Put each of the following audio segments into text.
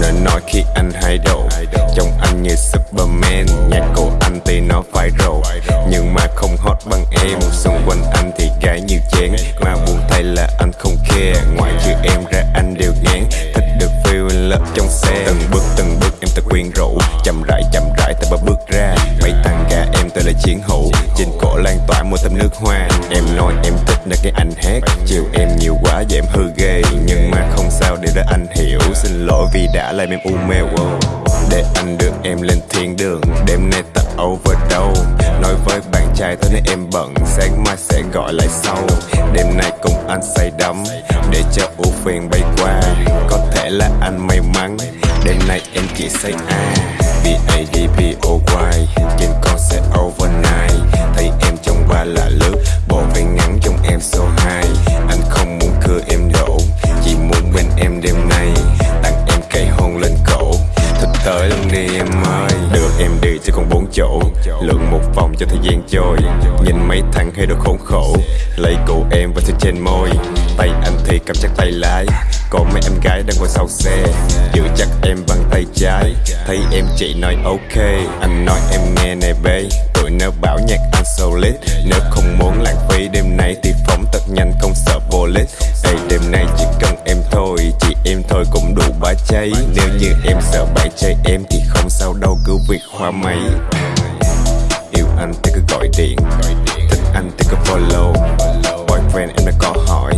nên nói khi anh hay độ Trông anh như Superman, Nhạc của anh thì nó phải rộ Nhưng mà không hot bằng em, Xung quanh anh thì gái nhiều chén. Mà buồn thay là anh không care Ngoài trừ em ra anh đều ngán. Thích được người in trong xe. Từng bước từng bước em ta quyến rũ Chậm rãi chậm rãi ta bước ra. Mấy thằng gà em tôi là chiến hữu Trên cổ lan tỏa một tấm nước hoa. Em nói em thích nơi cái anh hát. Chiều em nhiều quá và em hư ghê. Nhưng mà không sao để đó anh hiểu. Xin lỗi vì đã làm em u mê. Wow. Để anh đưa em lên thiên đường. Đêm nay ta over đâu? Trai tối nay em bận. Sáng mai sẽ gọi lại sau. Đêm nay cùng anh say đắm, Để cho ưu phiền bay qua. Có thể là anh may mắn, Đêm nay em chỉ say a. B-A-D-B-O-Y Trên con sẽ overnight. Thấy em trong ba là lướt Bộ váy ngắn trong em số 2 Anh không muốn cưa em đổ, Chỉ muốn bên em đêm nay. Tặng em cây hôn lên cổ Thật tới luôn đi em ơi sẽ chỉ còn bốn chỗ. Lượng một vòng cho thời gian trôi. Nhìn mấy thằng hay đồ khốn khổ. Lấy cụ em và thứ trên môi. Tay anh thì cầm chắc tay lái. Còn mấy em gái đang ngồi sau xe. Giữ chắc em bằng tay trái. Thấy em chị nói ok. Anh nói em nghe nè bê. Tụi nó bảo nhạc anh solid Nếu không muốn lãng phí đêm nay Thì phóng thật nhanh không sợ police lít cháy. Nếu như em sợ bạn trai em Thì không sao đâu, cứ việc hoa máy Yêu anh thì cứ gọi điện. Thích anh thì cứ follow. Boyfriend em đã có hỏi,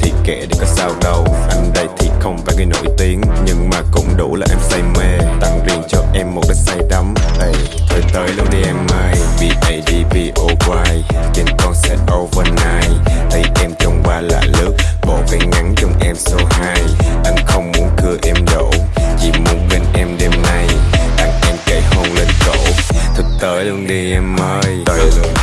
Thì kệ đi có sao đâu. Anh đây thì không phải người nổi tiếng, Nhưng mà cũng đủ là em say mê. Tặng riêng cho em một 大丈夫